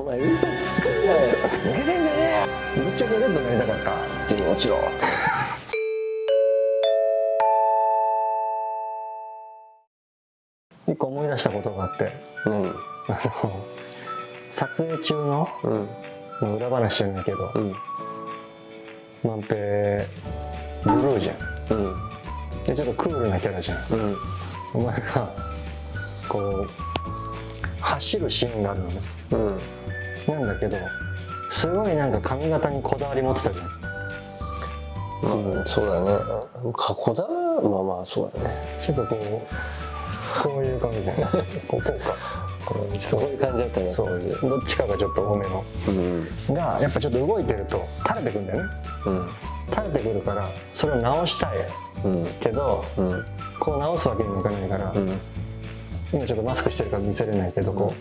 お前嘘つくなよ。抜けてんじゃねえよ。ぶっちゃけレッドになりたかった手に落ちろ一個思い出したことがあって何あの撮影中のうん裏話じゃないけどうん万平ブルーじゃんうんでちょっとクールなキャラじゃんうんお前がこう走るシーンがあるのねうんなんだけどすごいなんか髪型にこだわり持ってたじゃんうん、そうだね。かこだわまあまあそうだね。ちょっとこうこういう感じで こうこうかこうそういう感じだったね。そういうどっちかがちょっと多めのうん。がやっぱちょっと動いてると垂れてくんだよねうん。垂れてくるからそれを直したいうん。けどうん。こう直すわけにもいかないから、うん。今ちょっとマスクしてるから見せれないけどこ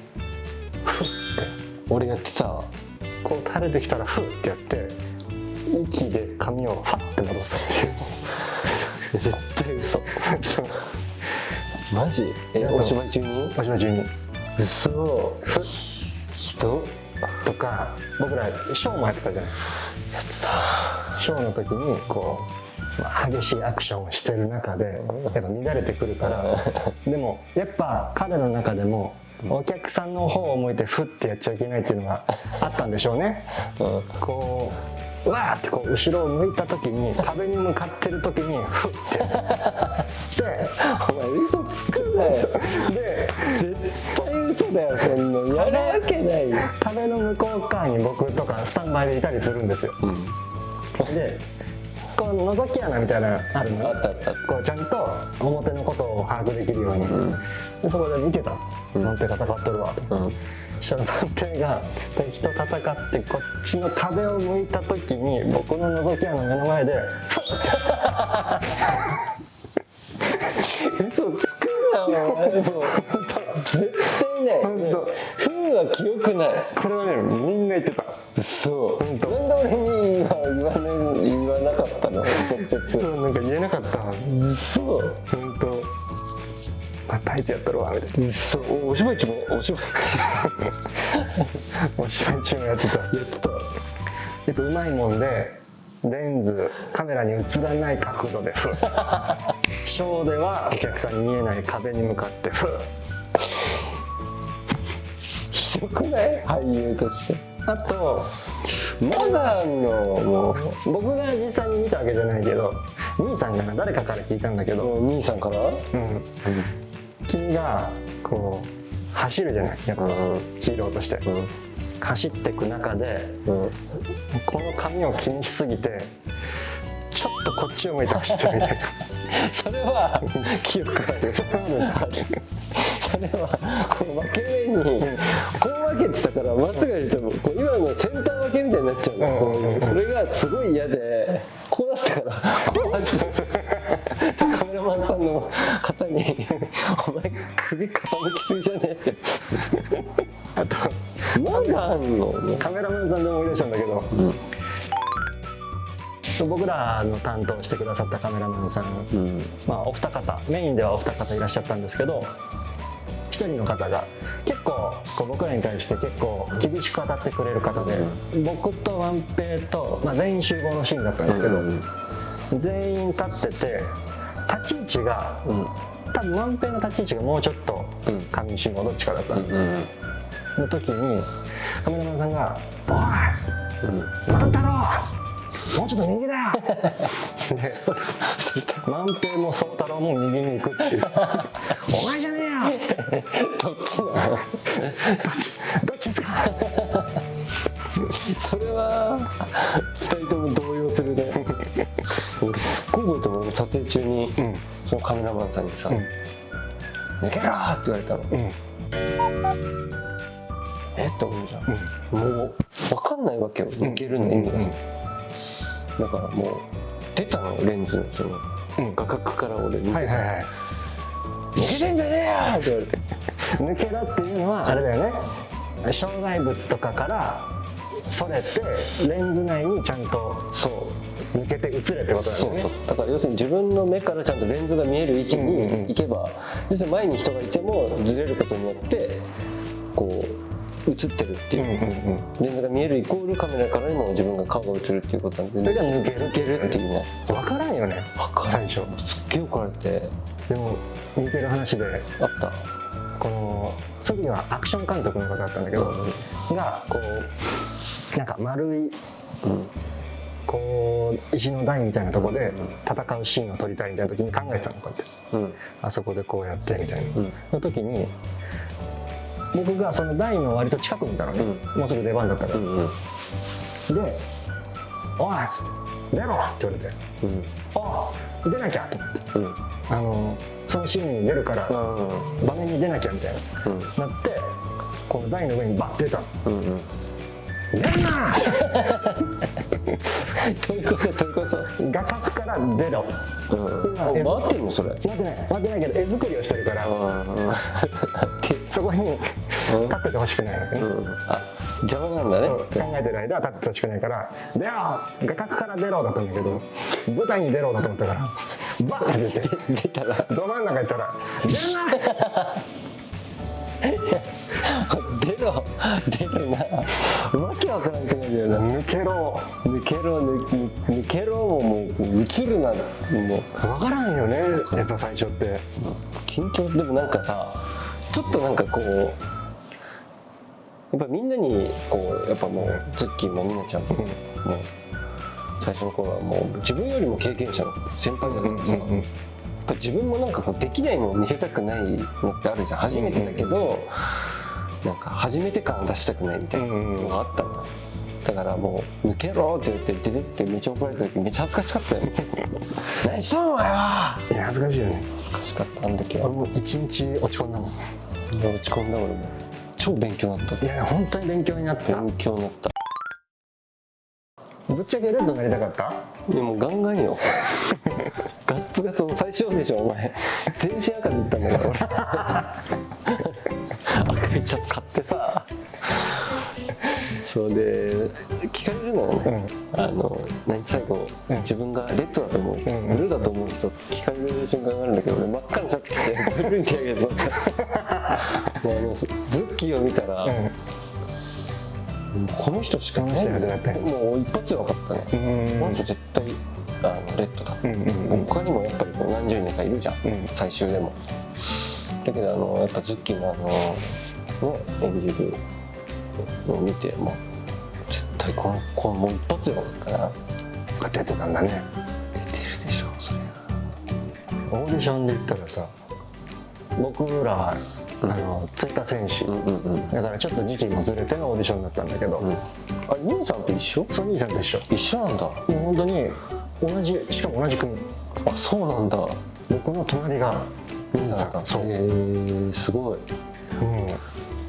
うフッて。俺やってた。こう垂れてきたらフッてやって息で髪をファッて戻すっていう。絶対嘘。マジ？え、お芝居中に？お芝居中に。嘘。フッ人？とか僕らショーもやってたじゃない。やってた。ショーの時にこう、まあ、激しいアクションをしてる中でやっぱ乱れてくるからでもやっぱ彼の中でもお客さんの方を向いてフッてやっちゃいけないっていうのがあったんでしょうねうん。こううわーってこう後ろを向いた時に壁に向かってる時にフッてでお前嘘つくなよ。で絶対嘘だよ、そんな。やるわけないよ。壁の向こう側に僕とかスタンバイでいたりするんですようん。でこう覗き穴みたいなのあるのあったあった。こうちゃんと表のことを把握できるように、ん。でそこで見てた。うん。万平戦っとるわと、うん。そしたら万平が敵と戦ってこっちの壁を向いた時に僕の覗き穴の目の前で 嘘つくなもう絶対ない本当風は記憶ない。これはねみんな言ってた。嘘本当。なんで俺に今言わ,、ね、言わなかったの？直接。そうなんか言えなかった。嘘本当。またあいつやっとるわみたいな。嘘おお芝居中もお芝居お芝居中もやってた。やってた。やっぱうまいもんでレンズカメラに映らない角度で ショーではお客さんに見えない壁に向かってひどくない？俳優として。あとまだあんのも僕が実際に見たわけじゃないけど兄さんがな誰かから聞いたんだけど、兄さんから？うん、君がこう走るじゃない？やっぱうん。ヒーローとして。うん走っていく中でうん。この髪を気にしすぎてちょっとこっちを向いて走ってるみたいな。それは記憶あるそれはこの分け目にこう分けてたからまっすぐやるとこう今のセンター分けみたいになっちゃうの、それがすごい嫌で。こうなったからこう走ってカメラマンさんの方に「お前首傾きすぎじゃねえ」って。あとまだあんのカメラマンさんで思い出したんだけど、うん。僕らの担当してくださったカメラマンさん、うん。まあ、お二方メインではお二方いらっしゃったんですけど一人の方が結構こう僕らに対して結構厳しく当たってくれる方で、僕とワンペイと、まあ、全員集合のシーンだったんですけど、うん全員立ってて立ち位置がうん。多分ワンペイの立ち位置がもうちょっとうん。上下どっちかだったうんんの時にカメラマンさんが「おい!うん万太郎もうちょっと右だよ! 」で万平も宗太郎も右に行くっていう「お前じゃねえよ!」っつってどっち？なの「どっちですか? 」それは二人とも動揺するね。俺すっごい覚えてる。もん撮影中に、ん。そのカメラマンさんにさ「ん抜けろ!」って言われたの、うん。え？って思うじゃん、もう分かんないわけよ。抜けるの意味が、うんだからもう出たのレンズのそのうん。画角から俺見て、はいはいはい抜けてんじゃねえよ！って言われて。抜けろっていうのはあれだよね。障害物とかからそれてレンズ内にちゃんとそう。抜けて映れってことだよそうねそう。だから要するに自分の目からちゃんとレンズが見える位置うんうんうん。に行けば、要するに前に人がいてもずれることによってこう映ってるっていう、うんうんレンズが見えるイコールカメラからにも自分が顔が映るっていうことなんでそれが抜ける抜けるっていうね。分からんよね分か最初。すっげえ怒られて。でも似てる話であった。このその時はアクション監督の方だったんだけど、がこうなんか丸いうん。こう石の台みたいなとこで戦うシーンを撮りたいみたいな時に考えてたのこうやって。うん。あそこでこうやってみたいな、うん。の時に僕がその台の割と近くにいたのね、もうすぐ出番だったから、うんうん。で「おい!」っつって「出ろ!」って言われてうん「あ出なきゃ!」と思って。うん。あのそのシーンに出るからうん場面に出なきゃみたいうん。ななってこの台の上にバッて出たの。うんうん「出んな!」どういうことどういうこと。画角から出ろうん。ってんのそれ待ってない待ってないけど絵作りをしてるからうん。そこに立っててほしくないわけね、うん。あ邪魔なんだね。考えてる間は立っててほしくないから「出ろ!」画角から出ろだったんだけど舞台に出ろだと思ったからバッて出て 出たら。ど真ん中行ったら「出な!」出ろ出るなわけわからんくなるよな。抜けろ。抜けろ抜けろももう映るなもう。分からんよねやっぱ最初って。緊張でもなんかさちょっとなんかこうやっぱみんなにこうやっぱもうズッキーもみなちゃんも,、もう最初の頃はもう自分よりも経験者の先輩だからさ、うんうんうん自分もなんかこうできないのを見せたくないのってあるじゃん。初めてだけど、なんか初めて感を出したくないみたいなのがあったの、だからもう「抜けろ!」って言って出てってめっちゃ怒られた時めっちゃ恥ずかしかったよ 何しとんお前は。いや恥ずかしいよね。恥ずかしかったあの時は。俺も一日落ち込んだもん。落ち込んだ俺も超勉強になった。いや本当に勉強になった。勉強になったぶっちゃけレッドになりたかった？でもガンガンよ。ガッツガツの最初でしょお前。全身赤で行ったんだから俺。赤いシャツ買ってさ。そうで聞かれるの？よね、あの何最後、うん。自分がレッドだと思う、ん。ブルーだと思う人って聞かれる瞬間があるんだけど俺真っ赤なシャツ着てブルーに手上げてたもう あのズッキーを見たら、うんこの人しかいないこの人やってもう一発で分かったね、うん。この人絶対あのレッドだ、他にもやっぱり何十人かいるじゃん、うん。最終でも。だけどあのやっぱズッキーのあのね演じるのを見てもう絶対このこのもう一発で分かったな。出てたんだね。出てるでしょそれオーディションで言ったらさ僕らは、うんあの追加選手、だからちょっと時期もずれてのオーディションだったんだけど、うん。あれ兄さんと一緒？ソニーさんと一緒。一緒なんだ。本当に。同じしかも同じ組。あそうなんだ。僕の隣が兄さんだそう、へえすごい。うん、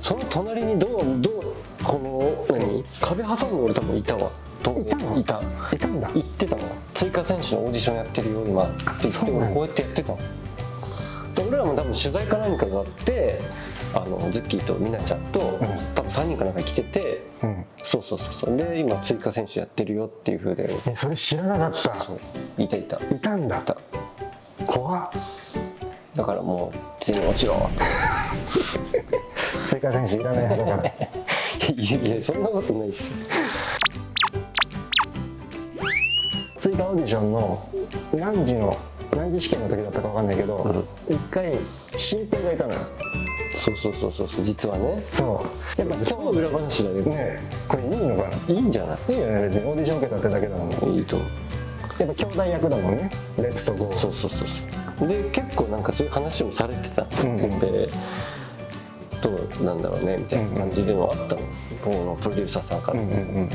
その隣にどうどうこの何？壁挟んで俺多分いたわ。どいたの？いた。いたんだ。言ってたの。追加選手のオーディションやってるよ今。って言って俺こうやってやってたので俺らも多分取材か何かがあってあのズッキーとミナちゃんと、ん。多分3人かなんか来ててうん。そうそうそうそう。で今追加選手やってるよっていうふうで。えそれ知らなかった。そういたいた。いいたんだ。た。怖っ。だからもう次に落ちろ 追加選手いらない派だから。いやいやそんなことないっす追加オーディションの何時の何時試験の時だったかわかんないけど一、回新平がいたのよ。そうそうそうそうそう。実はね。そう。やっぱ超裏話だけど。ねこれいいのかな？いいんじゃない？いいよね別にオーディション受けたってだけだもん。やいいと思う。っぱ兄弟役だもんね。レッツとゴー。そうそうそうそう。で結構なんかそういう話もされてたうん。新平どうなんだろうねみたいな感じでもあったの。このプロデューサーさんから、うんうんうん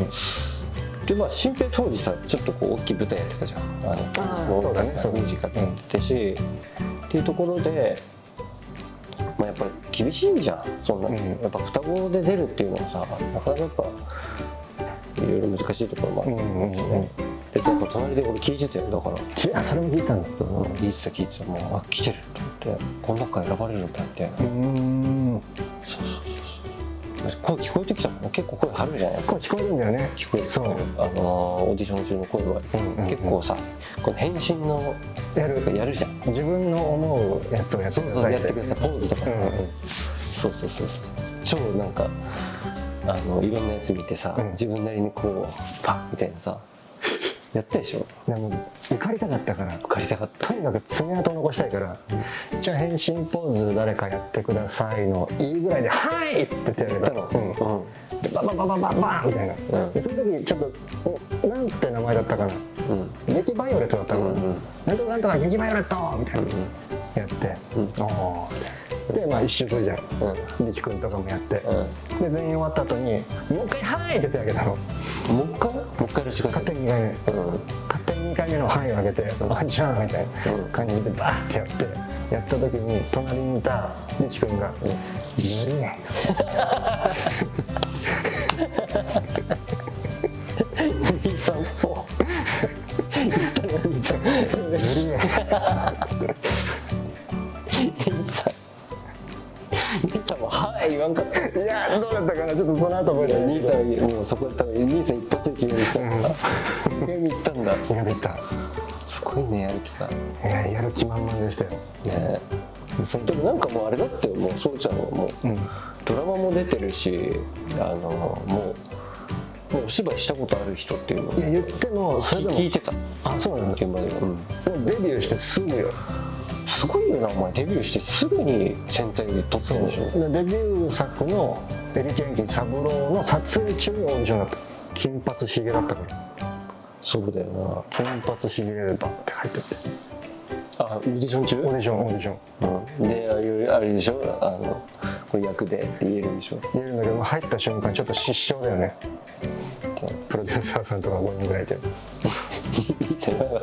でまあ新平当時さちょっとこう大きい舞台やってたじゃん。あのー。そうだね。そうだね。ミュージカルやってたし、っていうところでまあやっぱり厳しいじゃん。そんな、うん。やっぱ双子で出るっていうのもさなかなかやっぱいろいろ難しいところもある。かもしれない、でなんか隣で俺聞いてたよだから。きあそれも聞いたんだ聞いてた聞いてた。もうあ来てると思ってこの中選ばれるんだみたいな、うん。そうそう声聞こえてきたもんね。結構声張るじゃないこれ聞こえるんだよね。聞こえてそう。あのーオーディション中の声は、うんうんうん。結構さこの返信のやる。やるじゃん。自分の思うやつをやってそうそうくださいやってください。ポーズとかさ、うんうん。そうそうそうそう。超なんかあのいろんなやつ見てさ、うん。自分なりにこうパッみたいなさやったでしょ。でも受かりたかったから。受かりたかった。とにかく爪痕残したいから、じゃあ変身ポーズ誰かやってくださいのいいぐらいで「はい!」って手挙げたの、うん。うん。でババババババンみたいな、うん。でその時ちょっとおなんて名前だったかな。うん。劇バイオレットだったかな、うんうんなんとかなんとか劇バイオレットみたいな、やって、うん。おーってでまあ一周するじゃん。力、うん、君とかもやって、うん、で全員終わった後に「もう一回はい!」って手あげたの。もう一回？もう一回やしくい勝手に2回目、勝手に2回目の「範囲」をあげて「あじゃん」みたいな感じでバーってやってやった時に隣にいた力君が「無理ね」234ちょっとその後覚えてない兄さんもうそこ多分兄さん一発で決めるさ2回目行ったんだ。やめた。すごいねやる気がいややる気満々でしたよ。ね。そのでもなんかもうあれだってもうそうちゃんはもううんドラマも出てるしあのもうもうお芝居したことある人っていうのをいや言ってもそれでも聞いてた。あそうなんだ。現場では、うん。でもデビューしてすぐよ。すごいよなお前。デビューしてすぐに戦隊で撮ったんでしょ。でデビュー作の「エリケンキ三郎」の撮影中にオーディションだった。金髪ひげだったから。そうだよ金髪ひげでバッて入ってって。なあオーディション中？オーディションオーディション。うん、でああいうあれでしょ？あのこれ役でって言えるでしょ？言えるんだけど入った瞬間ちょっと失笑だよね。プロデューサーさんとか5人ぐらいいて。いい先輩方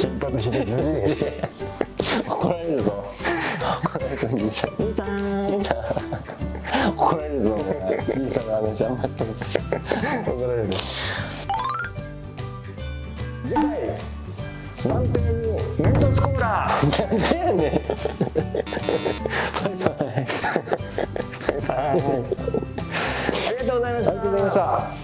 金髪ひげずるい怒られるぞ。怒られるぞ兄さん。兄さん兄さん怒られるぞ。兄さんの話あんまりする怒られる。次回満点にメントスコーラなんでやねん。バイバイ。バイバイ。ありがとうございました。ありがとうございました。